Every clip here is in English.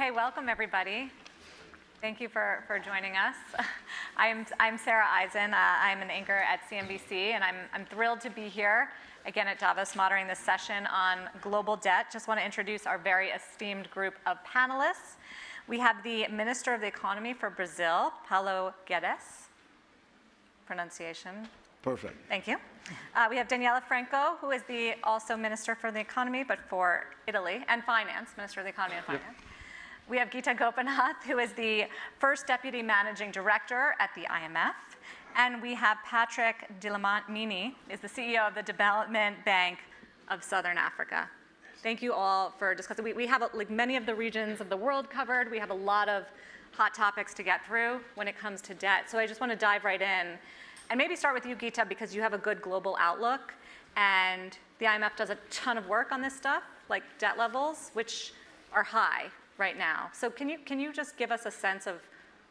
Okay, welcome everybody. Thank you for, for joining us. I'm, I'm Sarah Eisen. Uh, I'm an anchor at CNBC, and I'm, I'm thrilled to be here again at Davos moderating this session on global debt. Just want to introduce our very esteemed group of panelists. We have the Minister of the Economy for Brazil, Paulo Guedes. Pronunciation Perfect. Thank you. Uh, we have Daniele Franco, who is the also Minister for the Economy, but for Italy, and Finance, Minister of the Economy and Finance. Yep. We have Gita Gopinath, who is the first Deputy Managing Director at the IMF. And we have Patrick Dlamini, is the CEO of the Development Bank of Southern Africa. Thank you all for discussing. We, we have like many of the regions of the world covered. We have a lot of hot topics to get through when it comes to debt. So I just want to dive right in and maybe start with you, Gita, because you have a good global outlook. And the IMF does a ton of work on this stuff, like debt levels, which are high right now. So can you, can you just give us a sense of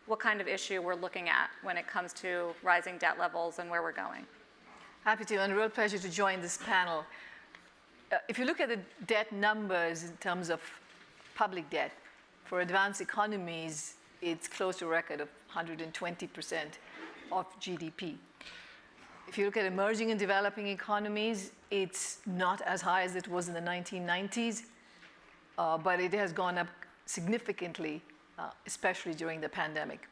what kind of issue we're looking at when it comes to rising debt levels and where we're going? Happy to, and a real pleasure to join this panel. Uh, if you look at the debt numbers in terms of public debt, for advanced economies, it's close to a record of 120% of GDP. If you look at emerging and developing economies, it's not as high as it was in the 1990s, uh, but it has gone up significantly, uh, especially during the pandemic.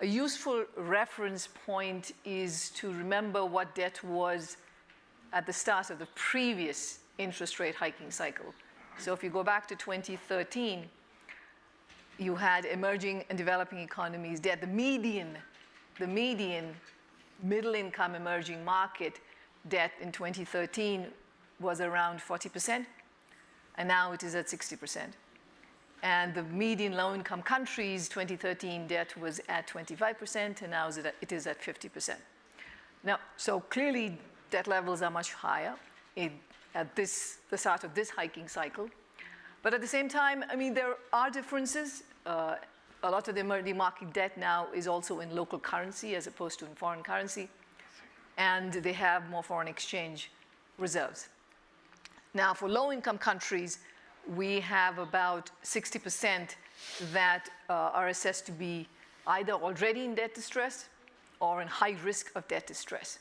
A useful reference point is to remember what debt was at the start of the previous interest rate hiking cycle. So if you go back to 2013, you had emerging and developing economies debt. The median, the median middle income emerging market debt in 2013 was around 40%, and now it is at 60%. And the median low income countries 2013 debt was at 25%, and now it is at 50%. Now, so clearly debt levels are much higher in, at this, the start of this hiking cycle. But at the same time, I mean, there are differences. Uh, a lot of the emerging market debt now is also in local currency as opposed to in foreign currency. And they have more foreign exchange reserves. Now, for low-income countries, we have about 60% that uh, are assessed to be either already in debt distress or in high risk of debt distress.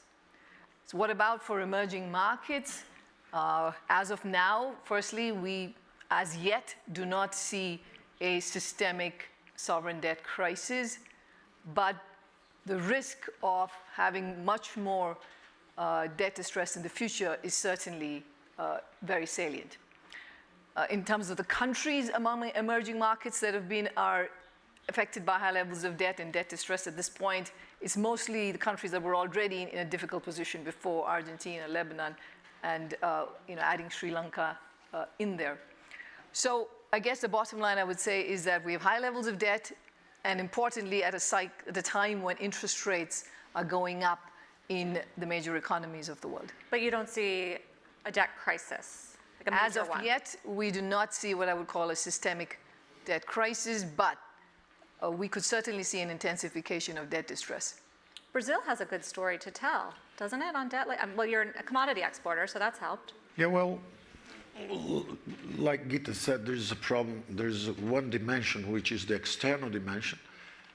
So what about for emerging markets? Uh, as of now, firstly, we as yet do not see a systemic sovereign debt crisis, but the risk of having much more uh, debt distress in the future is certainly uh, very salient. Uh, in terms of the countries among emerging markets that have been are affected by high levels of debt and debt distress at this point, it's mostly the countries that were already in, in a difficult position before Argentina, Lebanon, and uh, you know, adding Sri Lanka uh, in there. So I guess the bottom line I would say is that we have high levels of debt and importantly at a, at a time when interest rates are going up in the major economies of the world. But you don't see a debt crisis? Like As of one. yet, we do not see what I would call a systemic debt crisis, but uh, we could certainly see an intensification of debt distress. Brazil has a good story to tell, doesn't it, on debt? Like, well, you're a commodity exporter, so that's helped. Yeah, well, like Gita said, there's a problem. There's one dimension, which is the external dimension.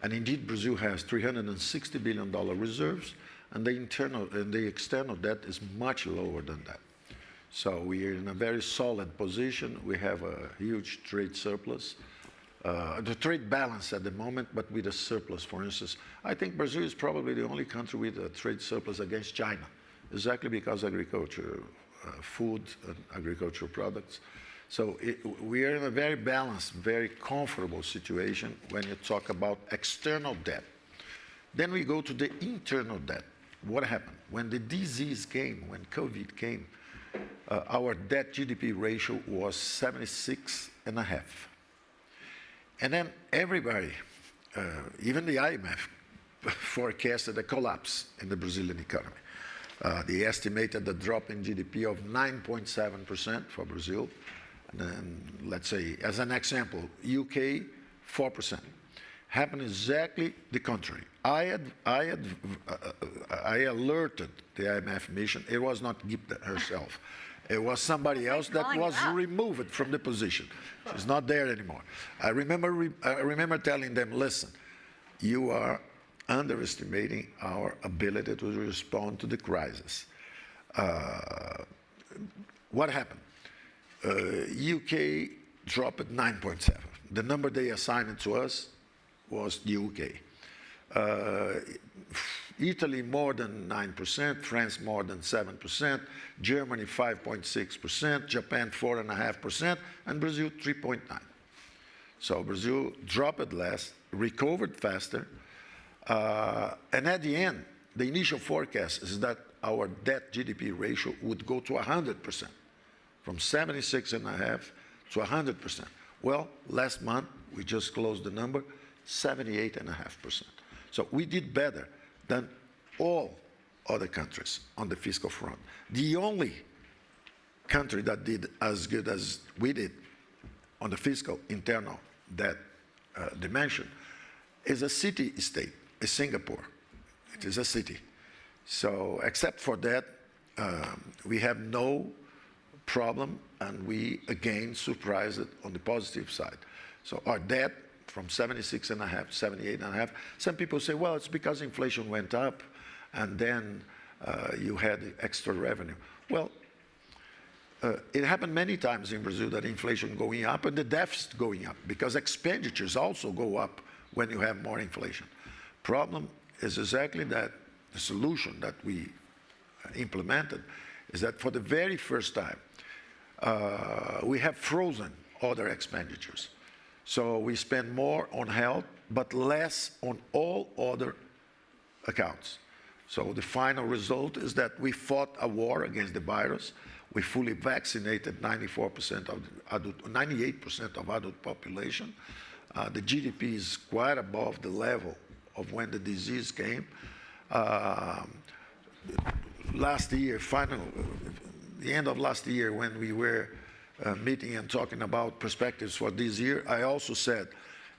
And indeed, Brazil has $360 billion reserves, and the internal and the external debt is much lower than that. So we are in a very solid position. We have a huge trade surplus. Uh, the trade balance at the moment, but with a surplus, for instance. I think Brazil is probably the only country with a trade surplus against China, exactly because agriculture uh, food and agricultural products. So it, we are in a very balanced, very comfortable situation when you talk about external debt. Then we go to the internal debt. What happened? When the disease came, when COVID came, uh, our debt GDP ratio was 76 and a half. And then everybody, uh, even the IMF, forecasted a collapse in the Brazilian economy. Uh, they estimated the drop in GDP of 9.7% for Brazil. And then, let's say, as an example, UK, 4%. Happened exactly the contrary. I, had, I, had, uh, I alerted the IMF mission. It was not Gupta herself. It was somebody else that was removed from the position. She's not there anymore. I remember, re- I remember telling them, listen, you are underestimating our ability to respond to the crisis. Uh, what happened? Uh, UK dropped at 9.7. The number they assigned to us was the UK. Uh, Italy more than 9%, France more than 7%, Germany 5.6%, Japan 4.5%, and Brazil 3.9%. So Brazil dropped less, recovered faster, uh, and at the end, the initial forecast is that our debt GDP ratio would go to 100%, from 76.5 to 100%. Well, last month, we just closed the number, 78.5%. So we did better than all other countries on the fiscal front. The only country that did as good as we did on the fiscal internal debt uh, dimension is a city-state, is Singapore. It is a city. So except for that, um, we have no problem, and we again surprised it on the positive side. So our debt from 76 and a half, 78 and a half. Some people say, well, it's because inflation went up, and then uh, you had extra revenue. Well, uh, it happened many times in Brazil that inflation going up and the deficit going up because expenditures also go up when you have more inflation. Problem is exactly that the solution that we implemented is that for the very first time, uh, we have frozen other expenditures. So we spend more on health, but less on all other accounts. So the final result is that we fought a war against the virus. We fully vaccinated 94% of the adult, 98% of adult population. Uh, the GDP is quite above the level of when the disease came. Um, last year, final, the end of last year, when we were uh, meeting and talking about perspectives for this year, I also said,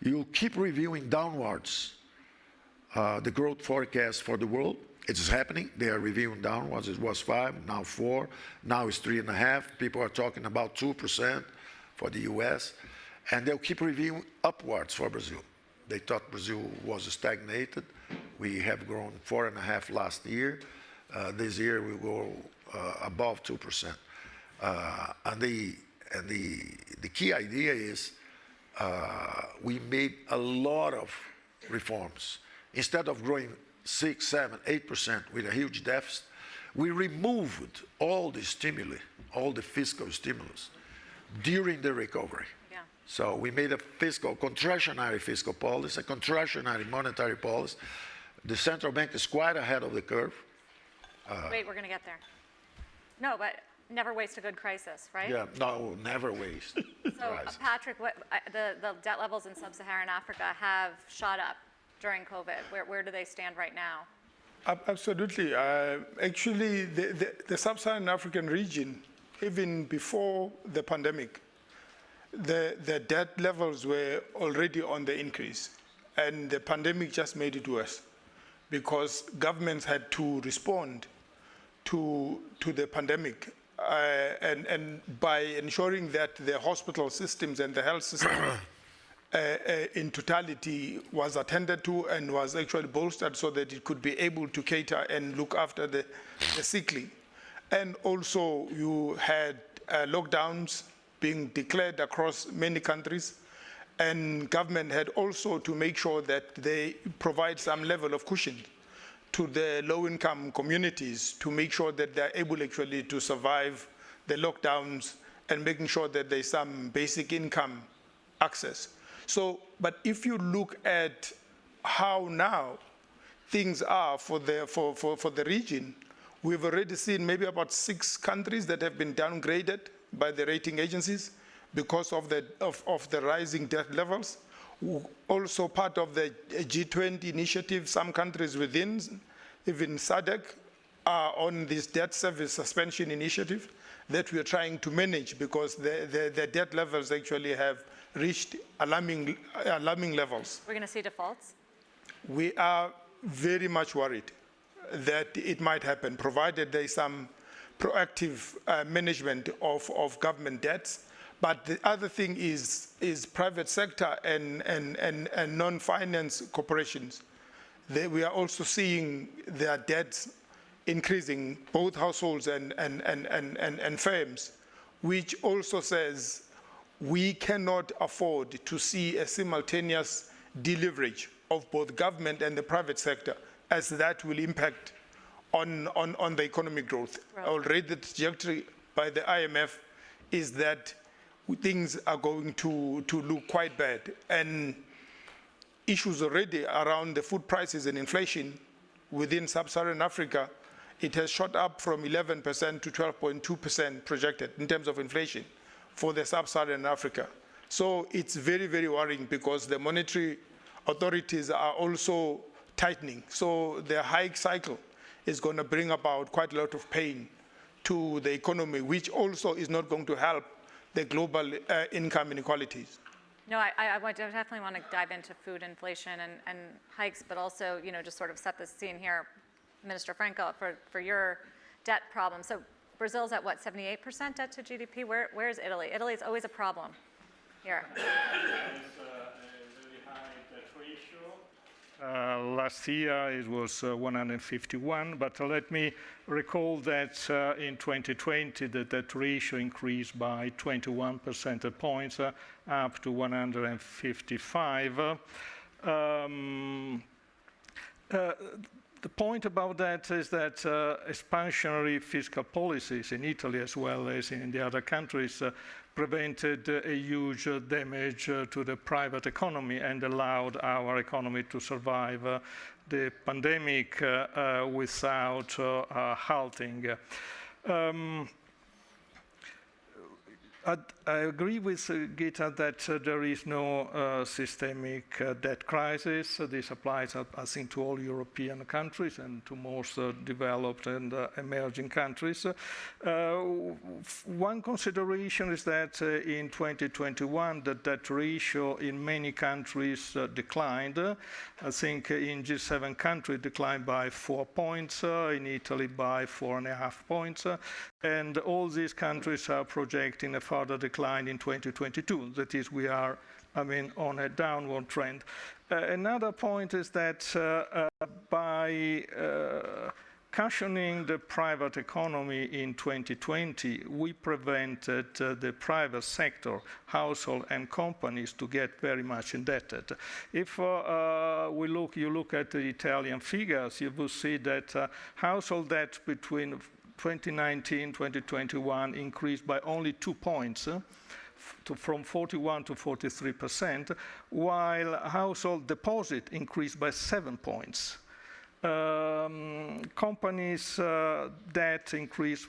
you'll keep reviewing downwards uh, the growth forecast for the world. It is happening. They are reviewing downwards. It was five, now four, now it's three and a half. People are talking about 2% for the US. And they'll keep reviewing upwards for Brazil. They thought Brazil was stagnated. We have grown four and a half last year. Uh, this year we will go above 2%. Uh, and the, and the, the key idea is uh, we made a lot of reforms. Instead of growing six, seven, eight percent with a huge deficit, we removed all the stimuli, all the fiscal stimulus during the recovery. Yeah. So we made a fiscal, contractionary fiscal policy, a contractionary monetary policy. The central bank is quite ahead of the curve. Wait, we're going to get there. No, but never waste a good crisis, right? Yeah, no, never waste. So, uh. Patrick, what, I- the, the debt levels in sub-Saharan Africa have shot up during COVID. Where, where do they stand right now? Ab- Absolutely. Uh, Actually, the- the the sub-Saharan African region, even before the pandemic, the the debt levels were already on the increase, and the pandemic just made it worse because governments had to respond to to the pandemic uh, and and by ensuring that the hospital systems and the health system uh, uh, in totality was attended to and was actually bolstered so that it could be able to cater and look after the, the sickly. And also you had uh, lockdowns being declared across many countries and government had also to make sure that they provide some level of cushion to the low-income communities to make sure that they're able actually to survive the lockdowns and making sure that there's some basic income access. So, but if you look at how now things are for the, for, for, for the region, we've already seen maybe about six countries that have been downgraded by the rating agencies because of the, of, of the rising debt levels. Also part of the G20 initiative, some countries within, even SADC, are on this debt service suspension initiative that we are trying to manage because the, the, the debt levels actually have reached alarming, alarming levels. We're going to see defaults? We are very much worried that it might happen, provided there is some proactive uh, management of, of government debts. But the other thing is, is private sector and, and, and, and non-finance corporations. They, we are also seeing their debts increasing, both households and, and, and, and, and, and firms, which also says we cannot afford to see a simultaneous deleverage of both government and the private sector, as that will impact on, on, on the economic growth. Right. Already the trajectory by the IMF is that things are going to, to look quite bad. And issues already around the food prices and inflation within sub-Saharan Africa, it has shot up from 11% to 12.2% projected in terms of inflation for the sub-Saharan Africa. So it's very, very worrying because the monetary authorities are also tightening. So the hike cycle is going to bring about quite a lot of pain to the economy, which also is not going to help the global uh, income inequalities. No, I, I would definitely want to dive into food inflation and, and hikes, but also, you know, just sort of set the scene here, Minister Franco, for, for your debt problem. So Brazil's at what, 78% debt to GDP? Where, where is Italy? Italy is always a problem here. It's a very high debt ratio. Uh, Last year, it was uh, 151, but let me recall that uh, in 2020, the debt ratio increased by 21 percentage points, uh, up to 155. Um, uh, The point about that is that uh, expansionary fiscal policies in Italy as well as in the other countries uh, prevented uh, a huge uh, damage uh, to the private economy and allowed our economy to survive the pandemic without halting. Um, I, agree with uh, Gita that uh, there is no uh, systemic uh, debt crisis. Uh, this applies, uh, I think, to all European countries and to most developed and emerging countries. One consideration is that in 2021, the debt ratio in many countries declined. I think in G7 countries declined by four points, in Italy by four and a half points, and all these countries are projecting a further decline in 2022. That is, we are, I mean, on a downward trend. Uh, another point is that uh, uh, by uh, cushioning the private economy in 2020, we prevented uh, the private sector, household and companies to get very much indebted. If uh, uh, we look, you look at the Italian figures, you will see that uh, household debt between 2019 2021 increased by only two points. uh, to, from 41 to 43 percent, while household deposit increased by seven points. Um, companies' uh, debt increased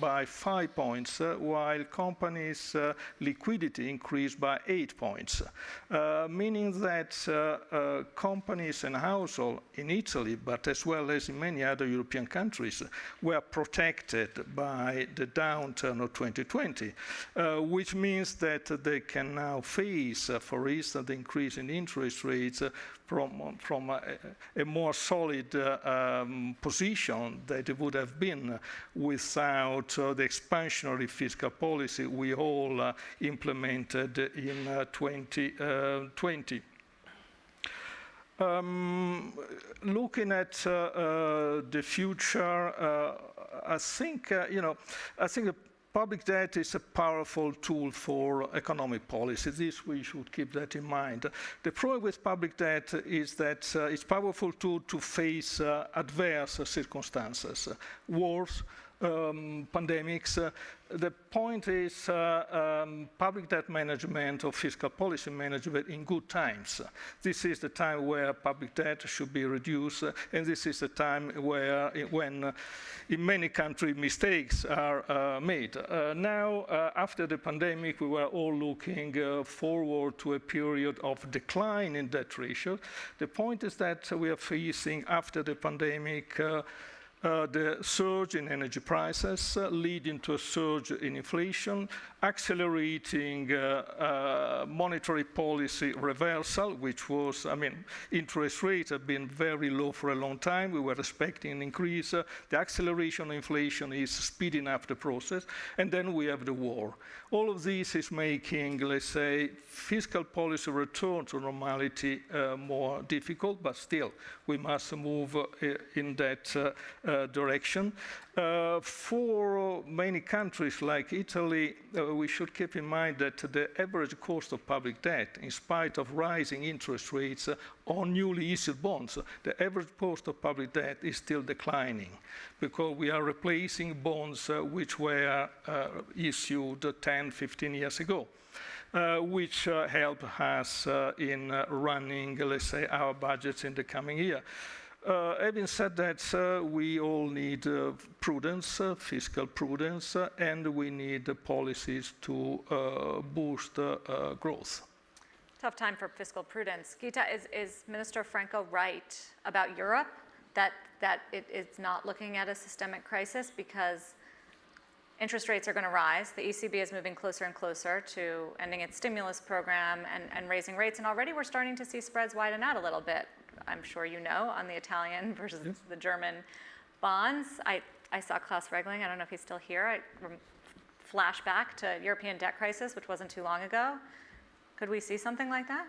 by five points, uh, while companies' uh, liquidity increased by eight points, uh, meaning that companies and households in Italy, but as well as in many other European countries, were protected by the downturn of 2020, uh, which means that they can now face, for instance, the increase in interest rates from, from a, a more solid uh, um, position that it would have been without uh, the expansionary fiscal policy we all uh, implemented in uh, 2020. Um, looking at uh, uh, the future, uh, I think you know, I think the public debt is a powerful tool for economic policy. This we should keep that in mind. The problem with public debt is that uh, it's a powerful tool to face uh, adverse circumstances, wars, um, pandemics. Uh, the point is uh, um, public debt management or fiscal policy management in good times. This is the time where public debt should be reduced, uh, and this is the time where, uh, when uh, in many countries mistakes are uh, made. Now, after the pandemic, we were all looking forward to a period of decline in debt ratio. The point is that we are facing, after the pandemic, uh, the surge in energy prices, uh, leading to a surge in inflation, accelerating uh, uh, monetary policy reversal, which was, I mean, interest rates have been very low for a long time. We were expecting an increase. Uh, the acceleration of inflation is speeding up the process. And then we have the war. All of this is making, let's say, fiscal policy return to normality uh, more difficult, but still, we must move in that direction. Uh, for many countries like Italy, uh, we should keep in mind that the average cost of public debt, in spite of rising interest rates uh, on newly issued bonds, the average cost of public debt is still declining because we are replacing bonds uh, which were uh, issued 10, 15 years ago. Uh, which uh, help us uh, in uh, running, let's say, our budgets in the coming year. Uh, having said that, uh, we all need uh, prudence, fiscal prudence, and we need policies to boost growth. Tough time for fiscal prudence. Gita, is, is Minister Franco right about Europe? That, that it is not looking at a systemic crisis because interest rates are going to rise. The ECB is moving closer and closer to ending its stimulus program and, and raising rates. And already we're starting to see spreads widen out a little bit. I'm sure you know on the Italian versus the German bonds. I, I saw Klaus Regling. I don't know if he's still here. I rem- flash back to European debt crisis, which wasn't too long ago. Could we see something like that?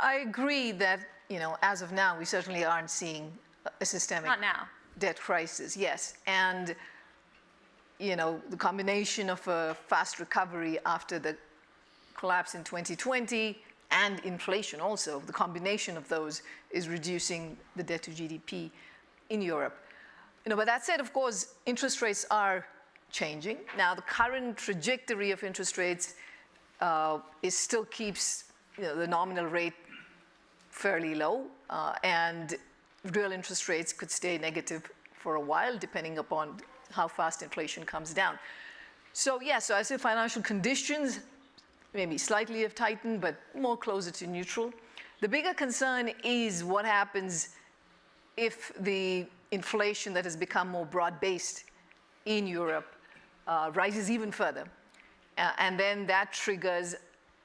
I agree that, you know, as of now, we certainly aren't seeing a- a systemic Not now. debt crisis, yes. And, you know, the combination of a fast recovery after the collapse in 2020 and inflation also, the combination of those is reducing the debt to GDP in Europe. You know, but that said, of course, interest rates are changing. Now, the current trajectory of interest rates uh, is still keeps you know, the nominal rate fairly low, uh, and real interest rates could stay negative for a while, depending upon how fast inflation comes down. So yeah, so I say financial conditions maybe slightly have tightened, but more closer to neutral. The bigger concern is what happens if the inflation that has become more broad-based in Europe uh, rises even further. Uh, and then that triggers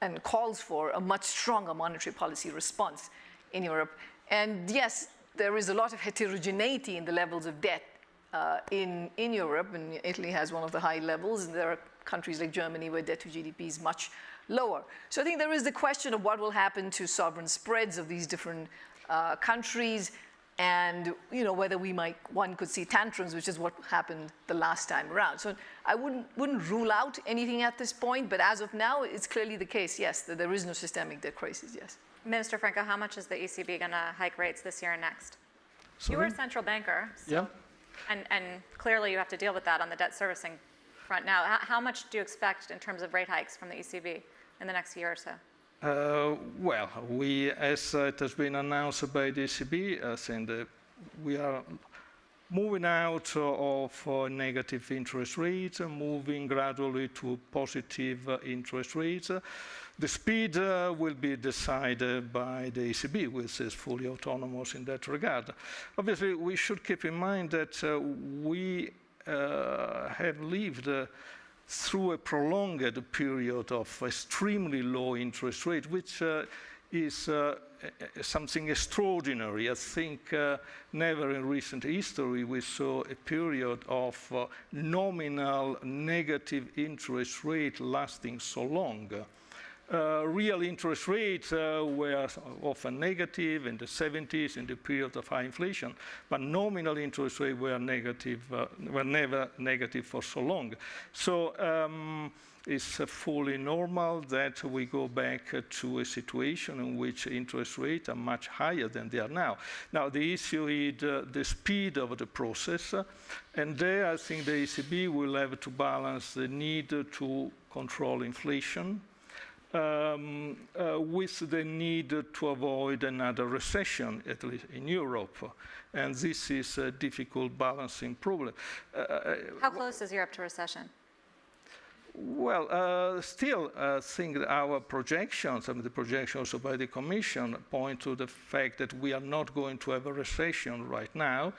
and calls for a much stronger monetary policy response in Europe. And yes, there is a lot of heterogeneity in the levels of debt uh, in, in Europe, and Italy has one of the high levels, and there are countries like Germany where debt to GDP is much lower. So I think there is the question of what will happen to sovereign spreads of these different uh, countries, and you know whether we might one could see tantrums, which is what happened the last time around. So I wouldn't wouldn't rule out anything at this point, but as of now, it's clearly the case. Yes, that there is no systemic debt crisis. Yes. Minister Franco, how much is the ECB going to hike rates this year and next? You were a central banker, so- Yeah. and, and clearly you have to deal with that on the debt servicing front now. How, much do you expect in terms of rate hikes from the ECB in the next year or so? Uh, well, we, as it has been announced by the ECB, uh, saying that we are moving out of uh, negative interest rates, and moving gradually to positive uh, interest rates. The speed uh, will be decided by the ECB, which is fully autonomous in that regard. Obviously, we should keep in mind that uh, we have lived uh, through a prolonged period of extremely low interest rate, which uh, is uh, something extraordinary. I think uh, never in recent history we saw a period of uh, nominal negative interest rate lasting so long. Uh, real interest rates uh, were often negative in the 70s in the period of high inflation, but nominal interest rates were negative, uh, were never negative for so long. So um, it's fully normal that we go back to a situation in which interest rates are much higher than they are now. Now, the issue is the speed of the process, and there I think the ECB will have to balance the need to control inflation um, uh, with the need to avoid another recession, at least in Europe. And this is a difficult balancing problem. Uh, How close is Europe to recession? Well, uh, still, I think our projections, I mean, the projections by the Commission point to the fact that we are not going to have a recession right now.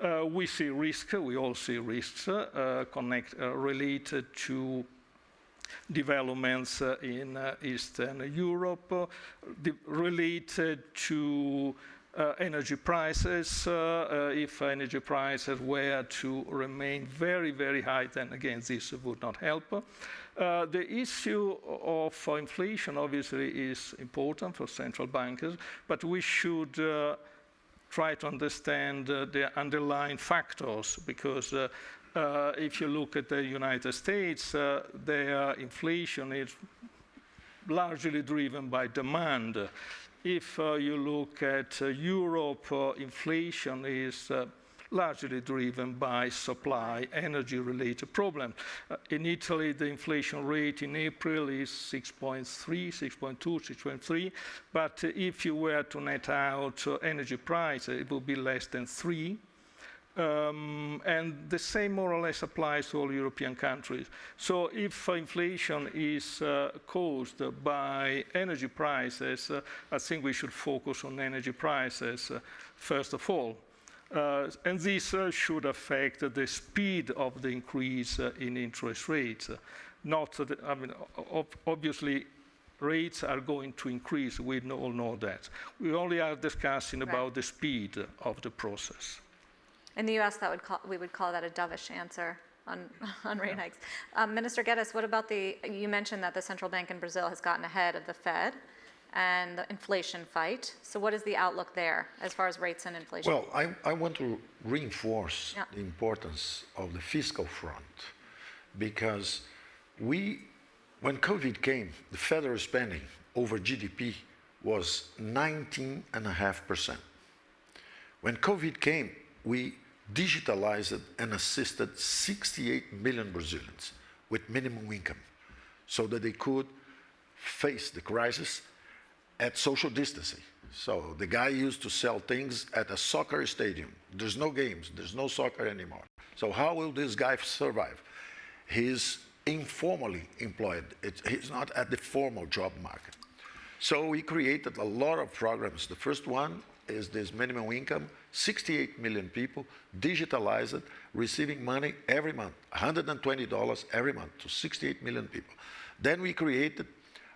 Uh, we see risk, we all see risks uh, connect, uh, related to developments uh, in uh, Eastern Europe, uh, related to uh, energy prices. uh, uh, If energy prices were to remain very, very high, then again, this would not help. The issue of inflation obviously is important for central bankers, but we should try to understand the underlying factors because uh, if you look at the United States, uh, their inflation is largely driven by demand. If uh, you look at uh, Europe, uh, inflation is uh, largely driven by supply, energy-related problems. Uh, in Italy, the inflation rate in April is 6.3, 6.2, 6.3, but uh, if you were to net out uh, energy prices, it would be less than 3. Um, and the same more or less applies to all European countries. So if inflation is uh, caused by energy prices, uh, I think we should focus on energy prices uh, first of all. Uh, and this uh, should affect the speed of the increase uh, in interest rates. Not, the, I mean, ob obviously, rates are going to increase. We all know that. We only are discussing Right. about the speed of the process. In the US, that would call, we would call that a dovish answer on, on rate hikes. Um, Minister Guedes, what about the, you mentioned that the central bank in Brazil has gotten ahead of the Fed and the inflation fight. So what is the outlook there as far as rates and inflation? Well, I, I want to reinforce Yeah. the importance of the fiscal front because we, when COVID came, the federal spending over GDP was 19.5%. When COVID came, we digitalized and assisted 68 million Brazilians with minimum income so that they could face the crisis at social distancing. So the guy used to sell things at a soccer stadium. There's no games, there's no soccer anymore. So how will this guy survive? He's informally employed. It's, he's not at the formal job market. So we created a lot of programs. The first one is this minimum income, 68 million people, digitalized, receiving money every month, $120 every month to 68 million people. Then we created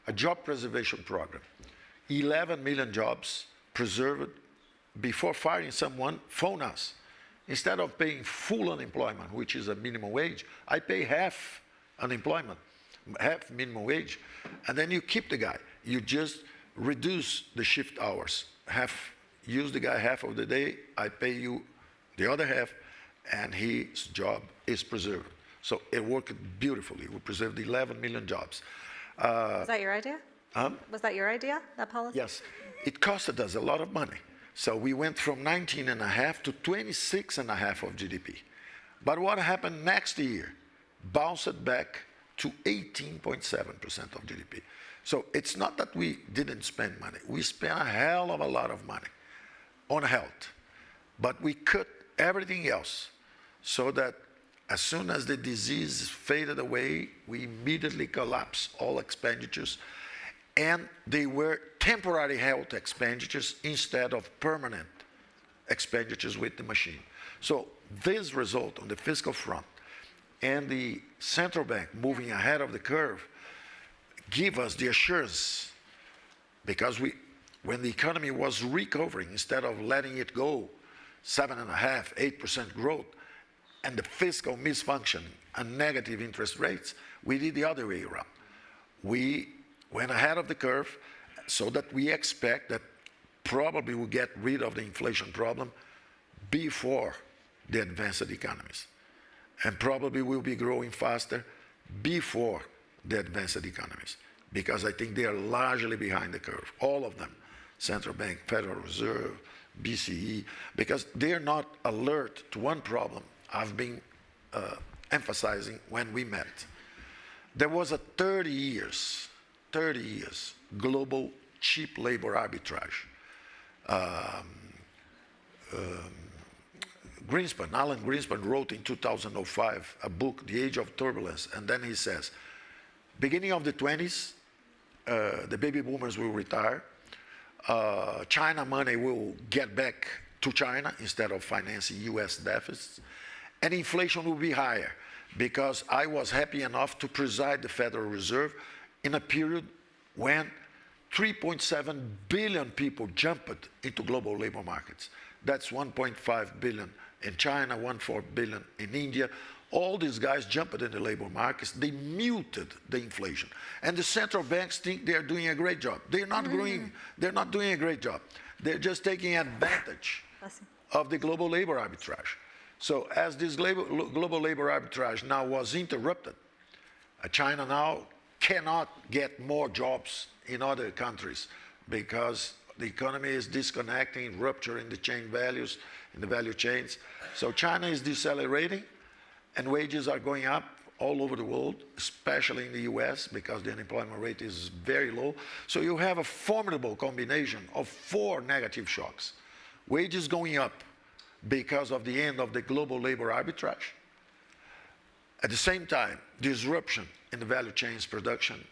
a job preservation program, 11 million jobs preserved. Before firing someone, phone us. Instead of paying full unemployment, which is a minimum wage, I pay half unemployment, half minimum wage, and then you keep the guy. You just reduce the shift hours. Half, use the guy half of the day, I pay you the other half, and his job is preserved. So it worked beautifully. We preserved 11 million jobs. Was that your idea? Um, Was that your idea, that policy? Yes, it costed us a lot of money. So we went from 19 and a half to 26 and a half of GDP. But what happened next year? Bounced back to 18.7% of GDP. So it's not that we didn't spend money. We spent a hell of a lot of money on health. But we cut everything else so that as soon as the disease faded away, we immediately collapsed all expenditures and they were temporary health expenditures instead of permanent expenditures with the machine. So this result on the fiscal front and the central bank moving ahead of the curve give us the assurance because we, when the economy was recovering, instead of letting it go seven and a half, eight percent growth, and the fiscal misfunctioning and negative interest rates, we did the other way around. We went ahead of the curve so that we expect that probably we'll get rid of the inflation problem before the advanced economies. And probably we'll be growing faster before the advanced economies because I think they are largely behind the curve, all of them, central bank, Federal Reserve, BCE, because they're not alert to one problem I've been uh, emphasizing when we met. There was a 30 years, 30 years global cheap labor arbitrage. Greenspan, Alan Greenspan wrote in 2005 a book, The Age of Turbulence, and then he says, beginning of the 20s, uh, the baby boomers will retire. Uh, China money will get back to China instead of financing US deficits. And inflation will be higher because I was happy enough to preside the Federal Reserve in a period when 3.7 billion people jumped into global labor markets. That's 1.5 billion in China, 1.4 billion in India. All these guys jumped in the labor markets. They muted the inflation. And the central banks think they're doing a great job. They're not, doing, they're not doing a great job. They're just taking advantage of the global labor arbitrage. So as this labor, global labor arbitrage now was interrupted, uh, China now cannot get more jobs in other countries because the economy is disconnecting, rupturing the chain values in the value chains. So China is decelerating and wages are going up all over the world, especially in the US because the unemployment rate is very low. So you have a formidable combination of four negative shocks. Wages going up because of the end of the global labor arbitrage. At the same time, disruption in the value chains production,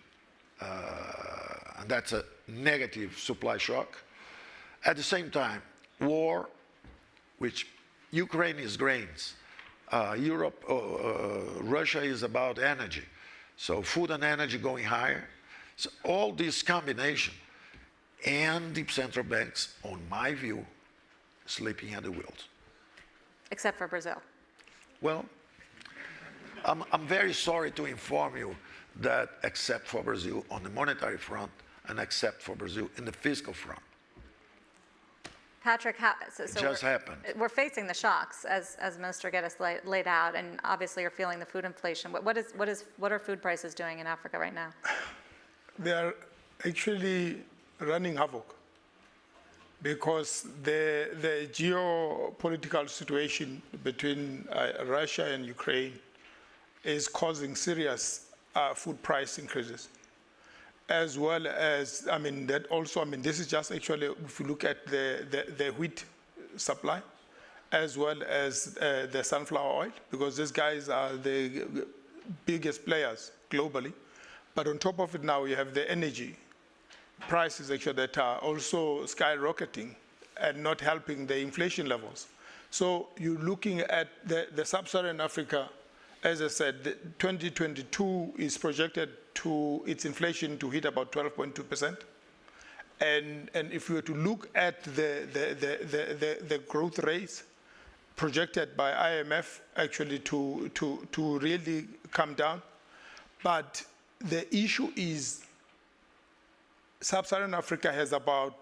uh, and that's a negative supply shock. At the same time, war, which Ukraine is grains, uh, Europe, uh, uh, Russia is about energy. So food and energy going higher. So all this combination and the central banks, on my view, sleeping at the wheels. Except for Brazil. Well, I'm, I'm very sorry to inform you that except for Brazil on the monetary front and except for Brazil in the fiscal front, Patrick, how, so, so just we're, happened. we're facing the shocks as, as Minister Guedes laid, laid out, and obviously you're feeling the food inflation. What, what is, what is, what are food prices doing in Africa right now? They are actually running havoc because the, the geopolitical situation between uh, Russia and Ukraine is causing serious uh, food price increases. As well as, I mean, that also, I mean, this is just actually, if you look at the, the, the wheat supply, as well as uh, the sunflower oil, because these guys are the biggest players globally. But on top of it now, you have the energy prices actually that are also skyrocketing and not helping the inflation levels. So you're looking at the, the sub-Saharan Africa, as I said, 2022 is projected to its inflation to hit about 12.2%. And, and if we were to look at the, the, the, the, the, the growth rates projected by IMF actually to, to, to really come down, but the issue is Sub-Saharan Africa has about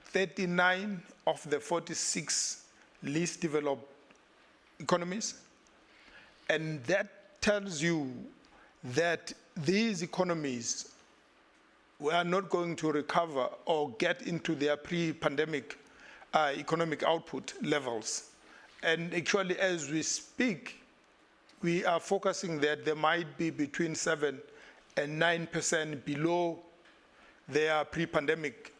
39 of the 46 least developed economies. And that tells you that these economies were not going to recover or get into their pre-pandemic uh, economic output levels. And actually, as we speak, we are focusing that there might be between 7 and 9% below their pre-pandemic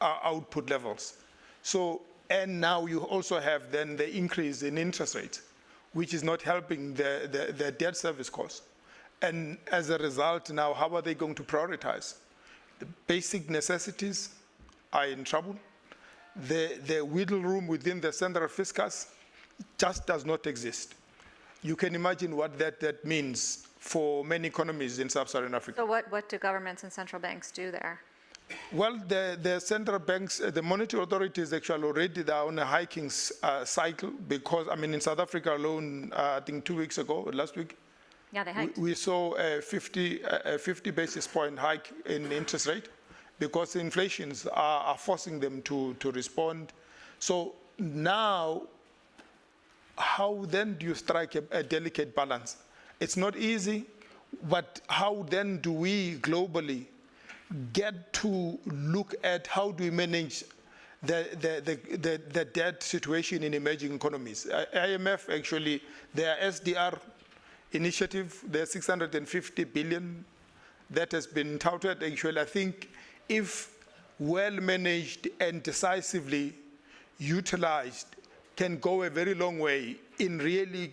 uh, output levels. So, and now you also have then the increase in interest rates, which is not helping the, the, debt service costs. And as a result, now how are they going to prioritize? The basic necessities are in trouble. The, the wiggle room within the central fiscus just does not exist. You can imagine what that, that means for many economies in sub-Saharan Africa. So what, what do governments and central banks do there? Well, the, the central banks, uh, the monetary authorities actually already are on a hiking uh, cycle because, I mean, in South Africa alone, uh, I think two weeks ago, last week, Yeah, they we, hiked. we saw a 50, a 50 basis point hike in interest rate because the inflations are, are forcing them to, to respond. So now, how then do you strike a, a delicate balance? It's not easy, but how then do we globally get to look at how do we manage the, the, the, the, the debt situation in emerging economies? IMF actually, their SDR initiative, their 650 billion that has been touted, actually, I think if well managed and decisively utilized, can go a very long way in really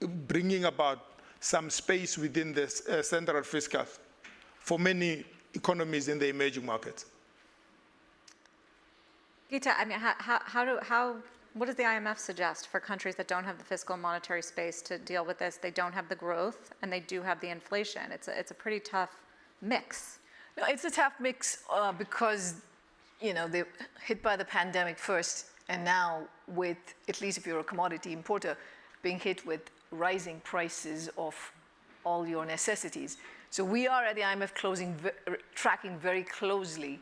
bringing about some space within the uh, central fiscal for many economies in the emerging markets. Gita, I mean, how, how, how do, how, what does the IMF suggest for countries that don't have the fiscal and monetary space to deal with this? They don't have the growth and they do have the inflation. It's a, it's a pretty tough mix. No, it's a tough mix uh, because, you know, they're hit by the pandemic first, and now with, at least if you're a commodity importer, being hit with rising prices of all your necessities. So we are at the IMF closing, tracking very closely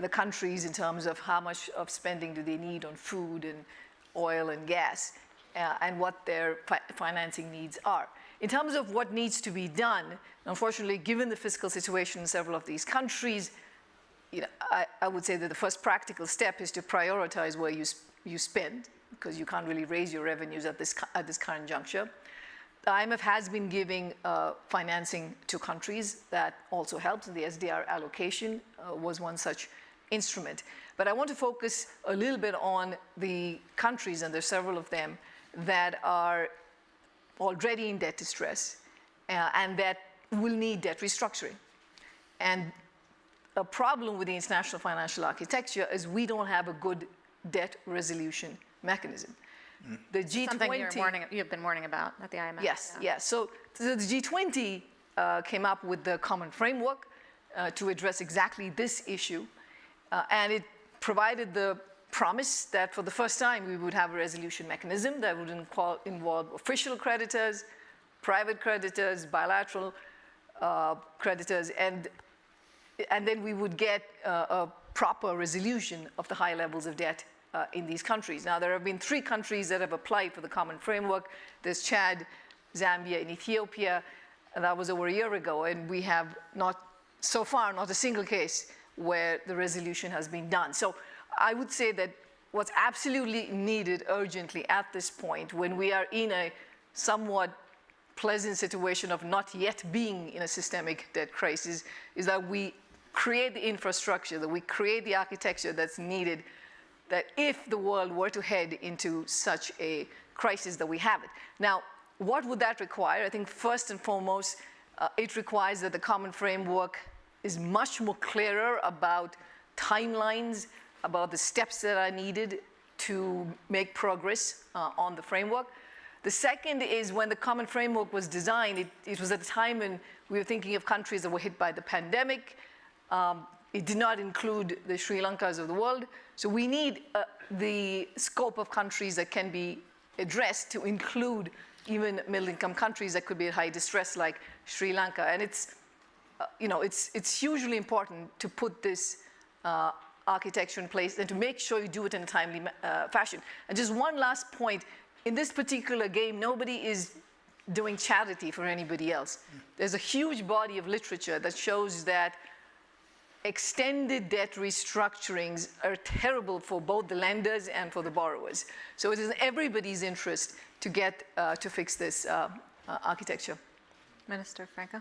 the countries in terms of how much of spending do they need on food and oil and gas, uh, and what their fi- financing needs are. In terms of what needs to be done, unfortunately, given the fiscal situation in several of these countries, you know, I, I would say that the first practical step is to prioritize where you, you spend, because you can't really raise your revenues at this, at this current juncture. The IMF has been giving uh, financing to countries that also helps. The SDR allocation uh, was one such instrument. But I want to focus a little bit on the countries, and there's several of them, that are already in debt distress uh, and that will need debt restructuring. And a problem with the international financial architecture is we don't have a good debt resolution mechanism. The G20 Something you're warning, you've been warning about at the IMF. Yes, yeah. yes. So the the G20 uh, came up with the common framework uh, to address exactly this issue, uh, and it provided the promise that for the first time we would have a resolution mechanism that would involve official creditors, private creditors, bilateral uh, creditors, and and then we would get uh, a proper resolution of the high levels of debt uh, in these countries. Now, there have been three countries that have applied for the common framework. There's Chad, Zambia, and Ethiopia, and that was over a year ago, and we have not, so far, not a single case where the resolution has been done. So I would say that what's absolutely needed urgently at this point, when we are in a somewhat pleasant situation of not yet being in a systemic debt crisis is that we create the infrastructure, that we create the architecture that's needed, that if the world were to head into such a crisis that we have it. Now, what would that require? I think first and foremost, uh, it requires that the common framework is much more clearer about timelines, about the steps that are needed to make progress uh, on the framework. The second is when the common framework was designed, it, it, was at a time when we were thinking of countries that were hit by the pandemic. Um, it did not include the Sri Lankas of the world. So we need uh, the scope of countries that can be addressed to include even middle income countries that could be at high distress like Sri Lanka. And it's, uh, you know, it's, it's hugely important to put this uh, architecture in place and to make sure you do it in a timely uh, fashion. And just one last point, in this particular game, nobody is doing charity for anybody else. There's a huge body of literature that shows that extended debt restructurings are terrible for both the lenders and for the borrowers. So it is in everybody's interest to get uh, to fix this uh, uh, architecture. Minister Franco?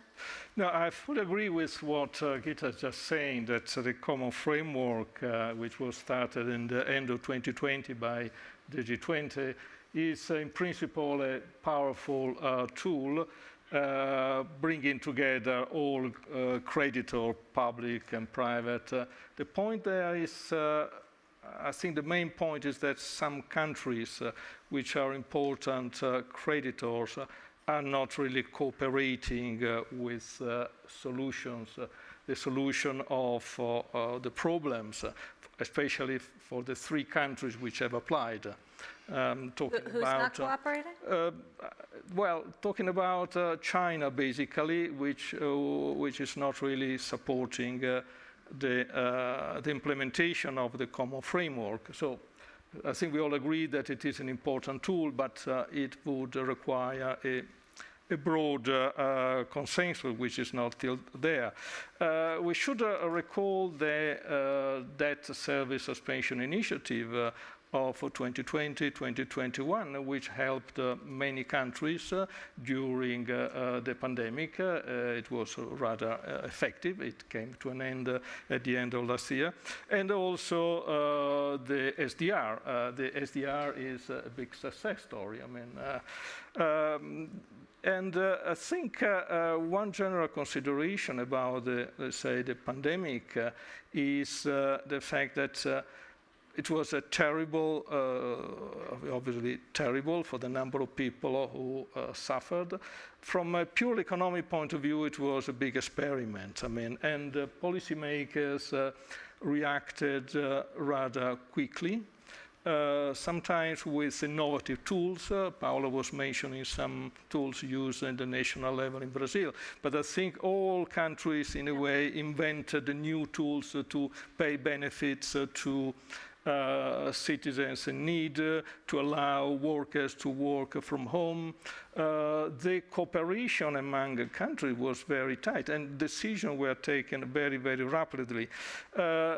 No, I fully agree with what uh, Gita is just saying, that uh, the common framework, uh, which was started in the end of 2020 by the G20, is uh, in principle a powerful uh, tool uh, bringing together all uh, creditor, public and private. Uh, the point there is, uh, I think the main point is that some countries uh, which are important creditors are not really cooperating with solutions, the solution of uh, uh, the problems, especially for the three countries which have applied. Um, talking Who's about, not uh, cooperating? uh, well, talking about uh, China basically, which uh, which is not really supporting uh, the uh, the implementation of the common framework. So. I think we all agree that it is an important tool, but uh, it would require a, a broad uh, uh, consensus, which is not still there. Uh, we should recall the debt service suspension initiative of 2020-2021, which helped uh, many countries uh, during uh, the pandemic. It was rather effective. It came to an end at the end of last year. And also the SDR. The SDR is a big success story. I mean, um, and uh, I think uh, uh, one general consideration about, the, let's say, the pandemic uh, is uh, the fact that uh, it was a terrible, obviously terrible for the number of people who suffered. From a purely economic point of view, it was a big experiment. I mean, and policymakers reacted rather quickly. Uh, sometimes with innovative tools. Uh, Paolo was mentioning some tools used at the national level in Brazil. But I think all countries, in a way, invented new tools uh, to pay benefits uh, to uh, citizens in need, to allow workers to work from home. Uh, the cooperation among the countries was very tight and decisions were taken very, very rapidly. Uh,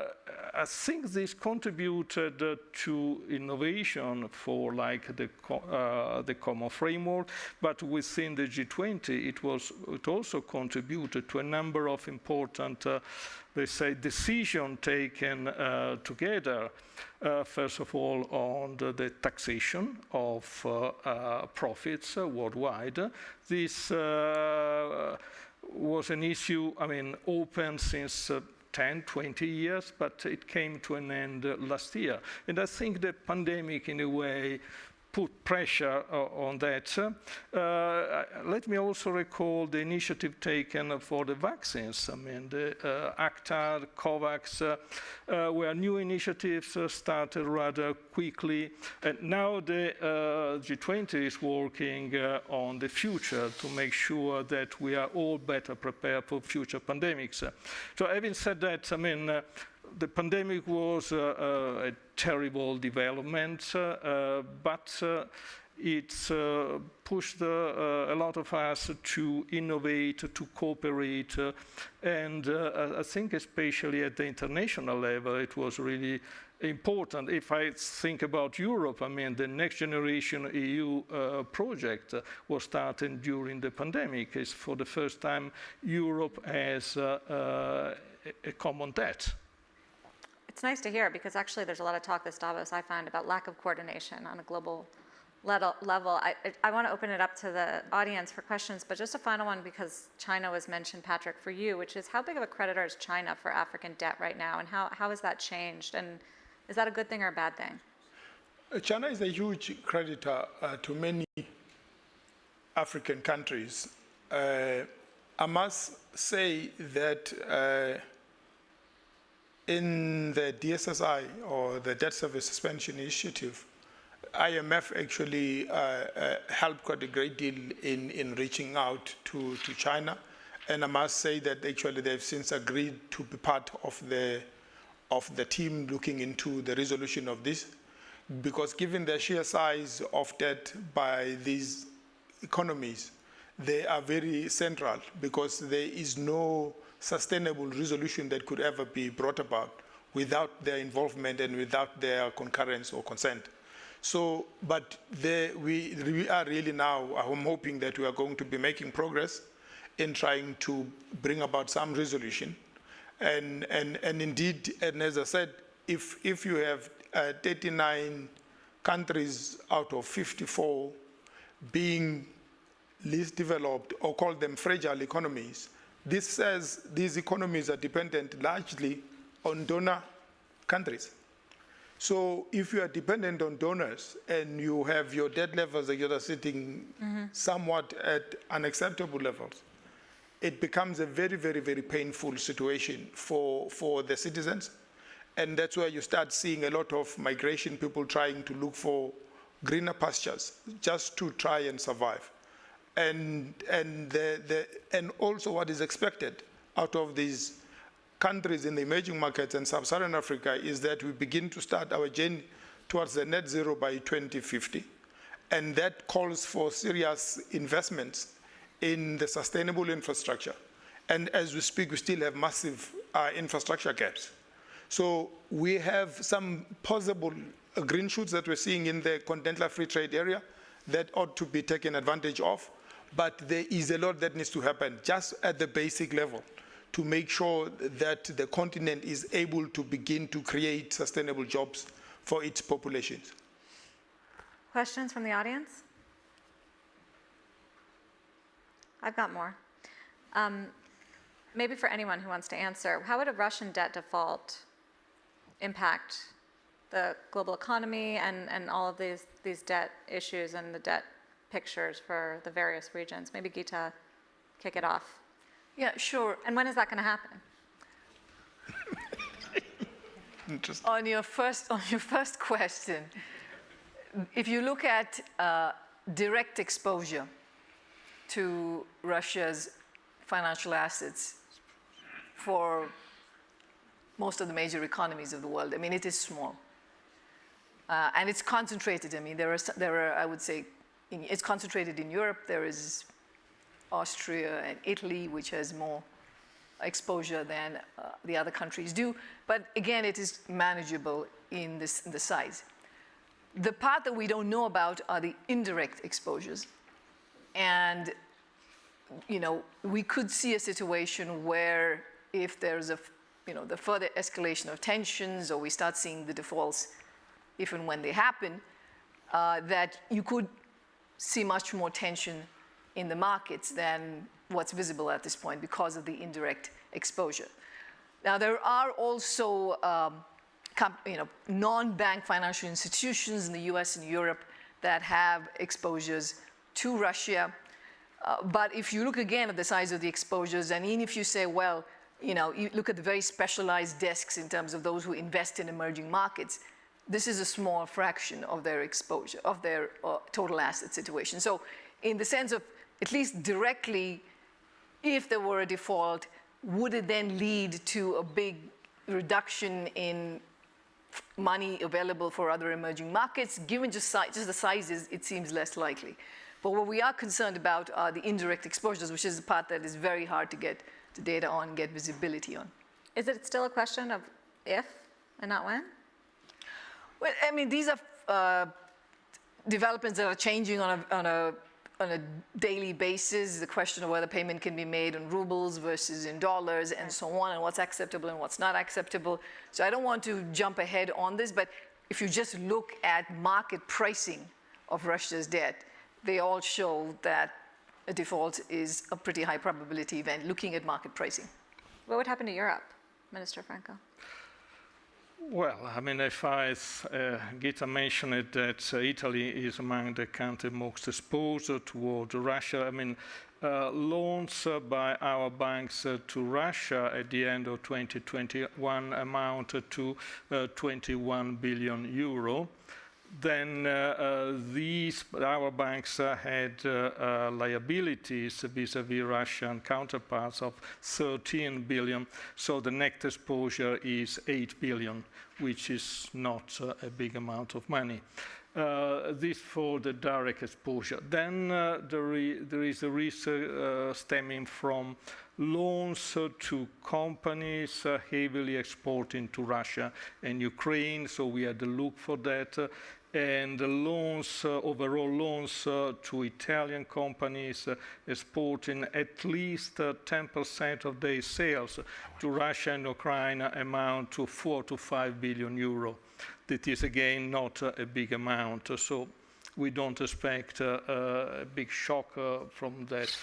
I think this contributed uh, to innovation for like the, co uh, the common framework, but within the G20 it, was, it also contributed to a number of important uh, they say, decisions taken together, uh, first of all, on the, the taxation of uh, uh profits uh, worldwide. This was an issue, I mean, open since 10, 20 years, but it came to an end last year. And I think the pandemic, in a way, put pressure uh, on that. Uh, let me also recall the initiative taken for the vaccines. I mean, the uh, ACTA, COVAX, uh, were new initiatives uh, started rather quickly. And now the uh, G20 is working on the future to make sure that we are all better prepared for future pandemics. So having said that, I mean, the pandemic was uh, uh, a terrible development, uh, but it pushed a lot of us to innovate, to cooperate, and I think especially at the international level, it was really important. If I think about Europe, I mean, the next generation EU uh, project uh, was started during the pandemic. It's for the first time Europe has uh, a common debt. It's nice to hear because actually there's a lot of talk this Davos I find about lack of coordination on a global level. I, I want to open it up to the audience for questions, but just a final one because China was mentioned, Patrick, for you, which is how big of a creditor is China for African debt right now and how, how has that changed? And is that a good thing or a bad thing? Uh, China is a huge creditor uh, to many African countries. Uh, I must say that uh, in the DSSI, or the Debt Service Suspension Initiative, IMF actually uh, uh, helped quite a great deal in, in reaching out to, to China. And I must say that actually they've since agreed to be part of the, of the team looking into the resolution of this. Because given the sheer size of debt by these economies, they are very central because there is no sustainable resolution that could ever be brought about without their involvement and without their concurrence or consent. So, but we, we are really now, I'm hoping that we are going to be making progress in trying to bring about some resolution. And, and, and indeed, and as I said, if, if you have uh, 39 countries out of 54 being least developed or call them fragile economies, this says these economies are dependent largely on donor countries. So if you are dependent on donors and you have your debt levels that are sitting mm -hmm. somewhat at unacceptable levels, it becomes a very, very, very painful situation for, for the citizens. And that's where you start seeing a lot of migration, people trying to look for greener pastures just to try and survive and, and, the, the, and also what is expected out of these countries in the emerging markets and sub-Saharan Africa is that we begin to start our journey towards the net zero by 2050. And that calls for serious investments in the sustainable infrastructure. And as we speak, we still have massive uh, infrastructure gaps. So we have some possible green shoots that we're seeing in the continental free trade area that ought to be taken advantage of but there is a lot that needs to happen just at the basic level to make sure that the continent is able to begin to create sustainable jobs for its populations. Questions from the audience? I've got more. Um, maybe for anyone who wants to answer, how would a Russian debt default impact the global economy and, and all of these, these debt issues and the debt pictures for the various regions? Maybe Gita, kick it off. Yeah, sure. And when is that going to happen? On your first, on your first question, if you look at uh, direct exposure to Russia's financial assets for most of the major economies of the world, I mean, it is small. Uh, and it's concentrated. I mean, there are, there are I would say, in, it's concentrated in Europe. There is Austria and Italy, which has more exposure than uh, the other countries do. But again, it is manageable in, this, in the size. The part that we don't know about are the indirect exposures. And, you know, we could see a situation where if there's a, you know, the further escalation of tensions or we start seeing the defaults if and when they happen, uh, that you could see much more tension in the markets than what's visible at this point because of the indirect exposure. Now, there are also um, you know, non-bank financial institutions in the US and Europe that have exposures to Russia. Uh, but if you look again at the size of the exposures, and even if you say, well, you know, you look at the very specialized desks in terms of those who invest in emerging markets, this is a small fraction of their exposure, of their uh, total asset situation. So in the sense of at least directly, if there were a default, would it then lead to a big reduction in money available for other emerging markets? Given just, si- just the sizes, it seems less likely. But what we are concerned about are the indirect exposures, which is the part that is very hard to get the data on, get visibility on. Is it still a question of if and not when? Well, I mean, these are uh, developments that are changing on a, on, a, on a daily basis. The question of whether payment can be made in rubles versus in dollars and so on, and what's acceptable and what's not acceptable. So I don't want to jump ahead on this, but if you just look at market pricing of Russia's debt, they all show that a default is a pretty high probability event looking at market pricing. What would happen to Europe, Minister Franco? Well, I mean, if I, uh, Gita mentioned that uh, Italy is among the countries most exposed toward Russia. I mean, uh, loans uh, by our banks uh, to Russia at the end of 2021 amounted to uh, 21 billion euro. Then uh, uh, these, our banks uh, had liabilities vis-à-vis Russian counterparts of 13 billion. So the net exposure is 8 billion, which is not a big amount of money. Uh, this for the direct exposure. Then uh, there, is a risk uh, stemming from loans to companies heavily exporting to Russia and Ukraine. So we had to look for that. And loans, uh, overall loans uh, to Italian companies uh, exporting at least uh, 10% of their sales to Russia and Ukraine amount to 4 to 5 billion euro. That is again not a big amount, so we don't expect a big shock from that.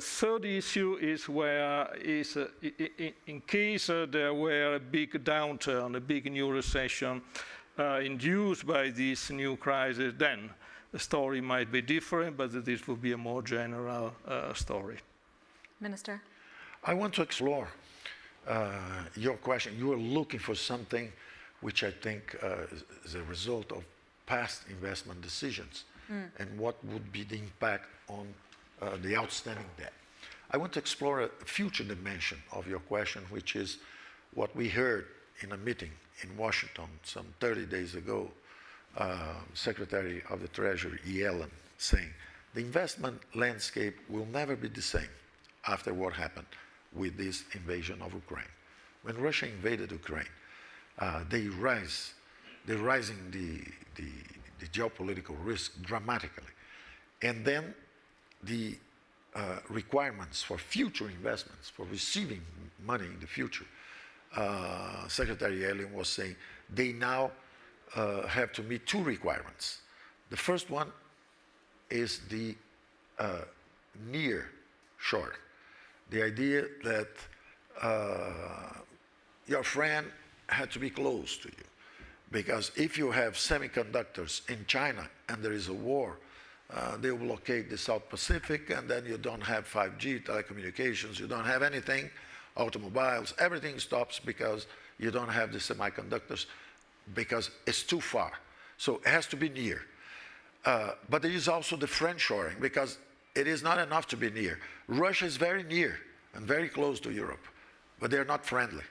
Third issue is where is in case there were a big downturn, a big new recession uh, induced by this new crisis, then the story might be different, but this would be a more general uh, story. Minister? I want to explore uh, your question. You are looking for something which I think uh, is- is a result of past investment decisions and what would be the impact on uh, the outstanding debt. I want to explore a future dimension of your question, which is what we heard in a meeting in Washington some 30 days ago. Uh, Secretary of the Treasury Yellen saying the investment landscape will never be the same after what happened with this invasion of Ukraine. When Russia invaded Ukraine, uh, they rise, they're rising the, the, the geopolitical risk dramatically. And then the uh, requirements for future investments, for receiving money in the future, uh, Secretary Yellen was saying they now uh, have to meet two requirements. The first one is the uh, near shore, The idea that uh, your friend had to be close to you. Because if you have semiconductors in China and there is a war, uh, they will blockade the South Pacific and then you don't have 5G telecommunications, you don't have anything, automobiles, everything stops because you don't have the semiconductors because it's too far. So it has to be near. Uh, but there is also the friend shoring because it is not enough to be near. Russia is very near and very close to Europe, but they're not friendly.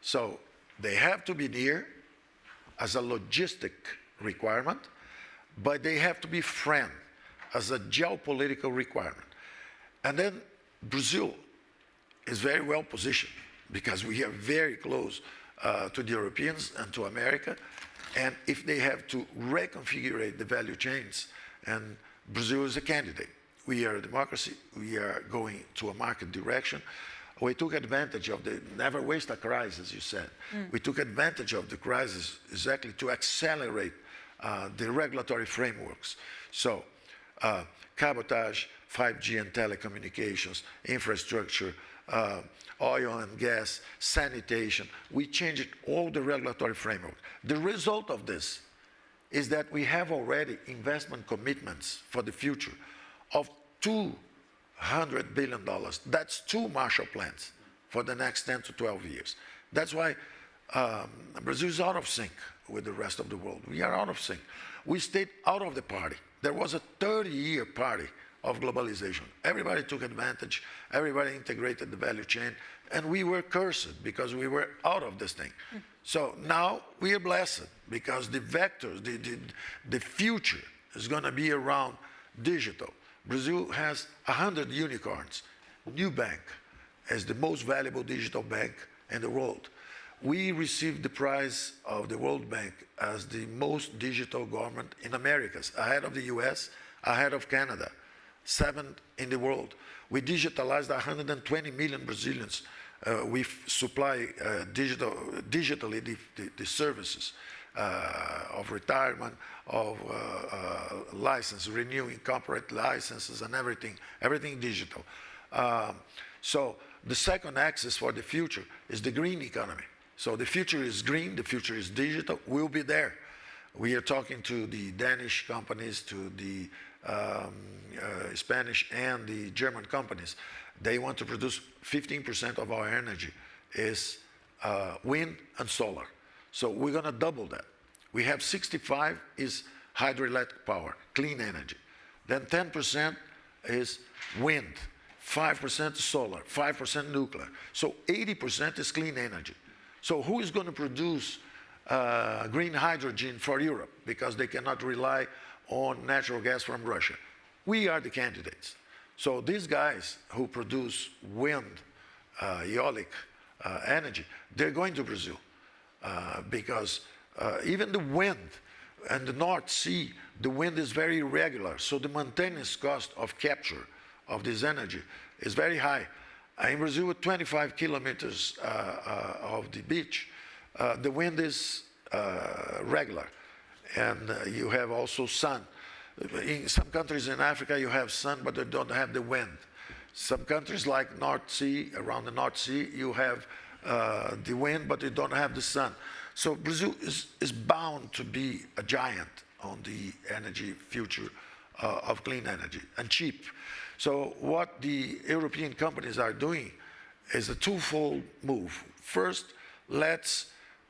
So they have to be near as a logistic requirement, but they have to be friend as a geopolitical requirement. And then Brazil is very well positioned because we are very close uh, to the Europeans and to America. And if they have to reconfigure the value chains, and Brazil is a candidate. We are a democracy. We are going to a market direction. We took advantage of the never waste a crisis, you said. We took advantage of the crisis exactly to accelerate uh, the regulatory frameworks. So, uh, cabotage, 5G and telecommunications, infrastructure, uh, oil and gas, sanitation. We changed all the regulatory framework. The result of this is that we have already investment commitments for the future of $200 billion. That's two Marshall plans for the next 10 to 12 years. That's why um, Brazil is out of sync with the rest of the world. We are out of sync. We stayed out of the party. There was a 30-year party of globalization. Everybody took advantage, everybody integrated the value chain, and we were cursed because we were out of this thing. So now we are blessed because the vectors, the, the, the future is going to be around digital. Brazil has 100 unicorns. Nubank is the most valuable digital bank in the world. We received the prize of the World Bank as the most digital government in Americas, ahead of the US, ahead of Canada, seventh in the world. We digitalized 120 million Brazilians. Uh, we supply uh, digital, digitally the, the, the services uh, of retirement, of uh, uh, license, renewing corporate licenses and everything, everything digital. Um, so the second axis for the future is the green economy. So the future is green, the future is digital, we'll be there. We are talking to the Danish companies, to the um, uh, Spanish and the German companies. They want to produce 15% of our energy is uh, wind and solar. So we're going to double that. We have 65 is hydroelectric power, clean energy. Then 10% is wind, 5% solar, 5% nuclear. So 80% is clean energy. So who is going to produce uh, green hydrogen for Europe because they cannot rely on natural gas from Russia? We are the candidates. So these guys who produce wind, uh, eolic uh, energy, they're going to Brazil uh, because uh, even the wind and the North Sea, the wind is very irregular. So the maintenance cost of capture of this energy is very high. Uh, in Brazil, with 25 kilometers uh, of the beach, the wind is regular. And uh, you have also sun. In some countries in Africa, you have sun, but they don't have the wind. Some countries like North Sea, around the North Sea, you have the wind, but you don't have the sun. So Brazil is, is bound to be a giant on the energy future uh, of clean energy and cheap. So what the European companies are doing is a twofold move. First, let's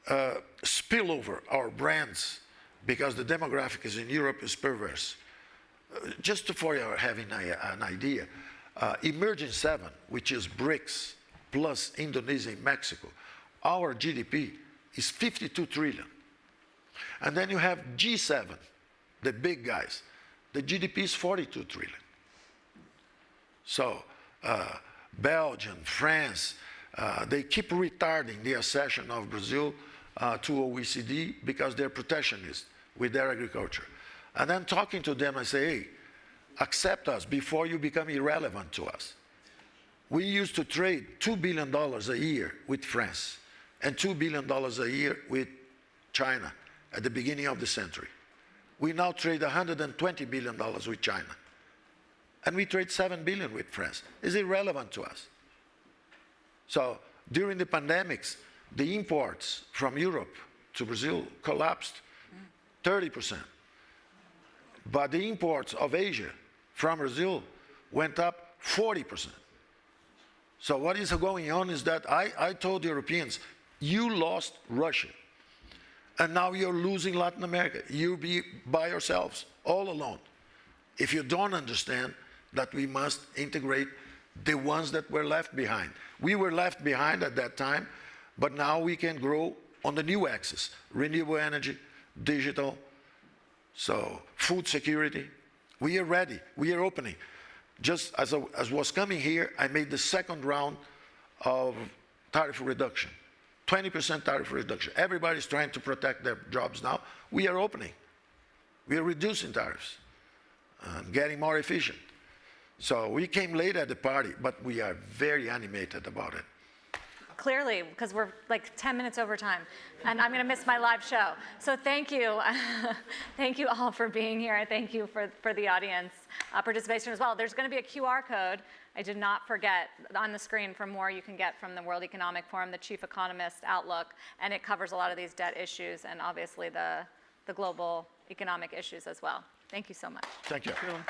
uh, spill over our brands because the demographic is in Europe is perverse. Uh, just for your having a, an idea, uh, Emerging Seven, which is BRICS plus Indonesia and Mexico, our GDP is 52 trillion. And then you have G7, the big guys. The GDP is 42 trillion. So uh, Belgium, France, uh, they keep retarding the accession of Brazil uh, to OECD because they're protectionist with their agriculture. And then talking to them, I say, hey, accept us before you become irrelevant to us. We used to trade $2 billion a year with France and $2 billion a year with China at the beginning of the century. We now trade $120 billion with China. and we trade 7 billion with France. It's irrelevant to us. So during the pandemics, the imports from Europe to Brazil collapsed 30%. But the imports of Asia from Brazil went up 40%. So what is going on is that I, I told Europeans, you lost Russia, and now you're losing Latin America. You'll be by yourselves, all alone. If you don't understand that we must integrate the ones that were left behind. We were left behind at that time, but now we can grow on the new axis, renewable energy, digital, so food security. We are ready, we are opening. Just as I as was coming here, I made the second round of tariff reduction. 20% tariff reduction. Everybody's trying to protect their jobs now. We are opening. We are reducing tariffs and getting more efficient. So we came late at the party, but we are very animated about it. Clearly, because we're like 10 minutes over time, and I'm going to miss my live show. So thank you. thank you all for being here. and Thank you for, for the audience uh, participation as well. There's going to be a QR code. I did not forget on the screen for more you can get from the World Economic Forum, the chief economist outlook, and it covers a lot of these debt issues and obviously the, the global economic issues as well. Thank you so much. Thank you. Sure.